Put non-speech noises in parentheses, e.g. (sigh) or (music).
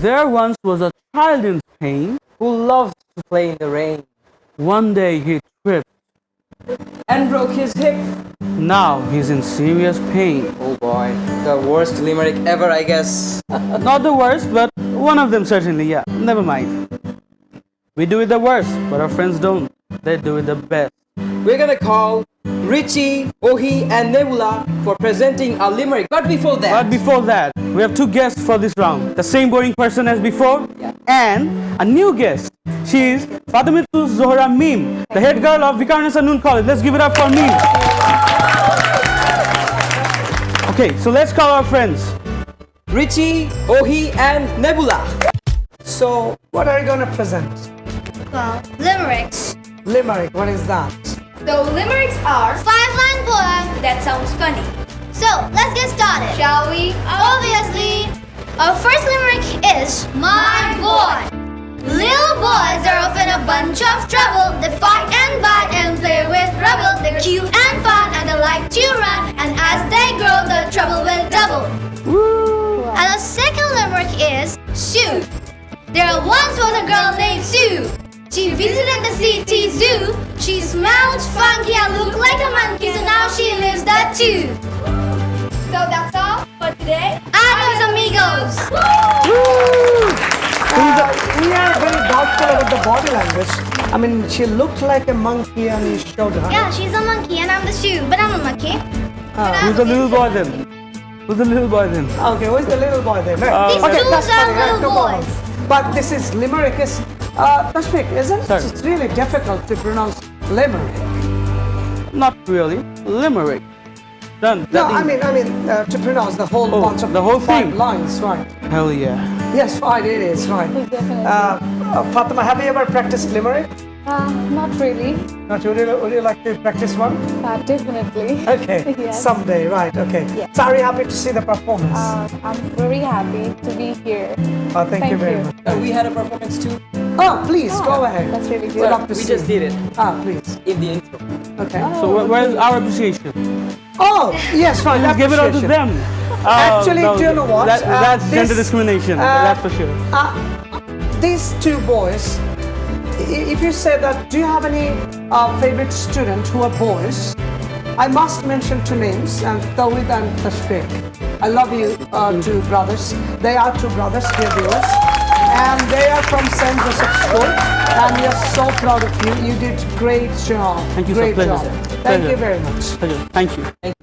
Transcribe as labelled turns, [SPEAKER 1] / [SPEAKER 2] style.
[SPEAKER 1] There once was a child in Spain.
[SPEAKER 2] who loves to play in the rain
[SPEAKER 1] One day he tripped.
[SPEAKER 2] and broke his hip.
[SPEAKER 1] Now he's in serious pain.
[SPEAKER 2] Oh boy, the worst limerick ever, I guess. (laughs)
[SPEAKER 1] Not the worst, but one of them certainly, yeah. Never mind. We do it the worst, but our friends don't. They do it the best.
[SPEAKER 2] We're gonna call Richie, Ohi, and Nebula for presenting a limerick. But before that,
[SPEAKER 1] But before that, we have two guests for this round. The same boring person as before,
[SPEAKER 2] Yeah.
[SPEAKER 1] and a new guest. She is Fatimitu Zohra Mim, the head girl of Viqarunnisa Noon College. Let's give it up for Mim. Okay, so let's call our friends.
[SPEAKER 2] Richie, Ohi, and Nebula.
[SPEAKER 3] So, what are you going to present?
[SPEAKER 4] Well, limericks.
[SPEAKER 3] Limerick, what is that?
[SPEAKER 4] So limericks are five-line poem that sounds funny. So let's get started, shall we? Obviously, our first limerick is My Boy. Little boys are often a bunch of trouble. They fight and bite and play with rubble. They're cute and fun and they like to run. And as they grow, the trouble will double. And the second limerick is Sue. There once was a girl named Sue. She visited the city zoo. She smelled funky and looked like a monkey, so now she lives there too. Today. Adios, amigos.
[SPEAKER 3] Uh, we are very doubtful about the body language. I mean, she looked like a monkey and you showed her.
[SPEAKER 4] Yeah, she's a monkey and I'm the shoe, but I'm a monkey. But
[SPEAKER 1] Who's the little boy then? Who's the little boy then?
[SPEAKER 3] Okay, who's the little boy there?
[SPEAKER 1] Uh,
[SPEAKER 4] These two
[SPEAKER 3] that's
[SPEAKER 4] are
[SPEAKER 3] funny, right?
[SPEAKER 4] little
[SPEAKER 3] No
[SPEAKER 4] boys.
[SPEAKER 3] But this is limerick is, uh, Tashmik, isn't
[SPEAKER 1] Sir.
[SPEAKER 3] it? It's really difficult to pronounce limerick.
[SPEAKER 1] Not really. Limerick. Done.
[SPEAKER 3] No, I mean, I mean, uh, to pronounce the whole
[SPEAKER 1] Oh,
[SPEAKER 3] bunch of
[SPEAKER 1] the whole
[SPEAKER 3] five
[SPEAKER 1] thing.
[SPEAKER 3] lines, right?
[SPEAKER 1] Hell yeah.
[SPEAKER 3] Yes, right, it is, right. Uh, uh, Fatima, have you ever practiced limerick?
[SPEAKER 5] Uh, not really.
[SPEAKER 3] Not would you, would you like to practice one?
[SPEAKER 5] Uh, definitely.
[SPEAKER 3] Okay, (laughs)
[SPEAKER 5] Yes.
[SPEAKER 3] someday, right, okay.
[SPEAKER 5] Yes.
[SPEAKER 3] So are you happy to see the performance?
[SPEAKER 5] Uh, I'm very happy to be here.
[SPEAKER 3] oh, thank, you very
[SPEAKER 5] you.
[SPEAKER 3] much.
[SPEAKER 2] Uh, we had a performance too.
[SPEAKER 3] Oh, please, go ahead.
[SPEAKER 5] That's really
[SPEAKER 3] We'd
[SPEAKER 5] good.
[SPEAKER 3] love to
[SPEAKER 2] we
[SPEAKER 3] see.
[SPEAKER 2] just did it
[SPEAKER 3] Ah, please.
[SPEAKER 2] in the intro.
[SPEAKER 3] Okay.
[SPEAKER 1] So where, where's our appreciation?
[SPEAKER 3] Oh, yes, fine.
[SPEAKER 1] Let's give it all to them.
[SPEAKER 3] Actually,
[SPEAKER 1] Oh,
[SPEAKER 3] do you know what?
[SPEAKER 1] That,
[SPEAKER 3] Uh,
[SPEAKER 1] that's
[SPEAKER 3] this-
[SPEAKER 1] gender discrimination.
[SPEAKER 3] uh,
[SPEAKER 1] that's for sure.
[SPEAKER 3] Uh, these two boys, if you say that, do you have any uh, favorite student who are boys? I must mention two names, and Tawid and Tashfiq. I love you, uh, two brothers. They are two brothers, dear viewers. And they are from St. Joseph School. And we are so proud of you. You did great job.
[SPEAKER 1] Thank you, sir.
[SPEAKER 3] great
[SPEAKER 1] Pleasure,
[SPEAKER 3] job.
[SPEAKER 1] sir.
[SPEAKER 3] Thank
[SPEAKER 1] Pleasure.
[SPEAKER 3] you very much.
[SPEAKER 1] Pleasure. Thank you.